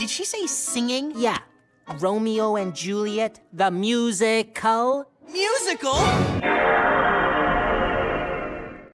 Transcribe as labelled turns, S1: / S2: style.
S1: Did she say singing?
S2: Yeah. Romeo and Juliet, the musical.
S1: Musical?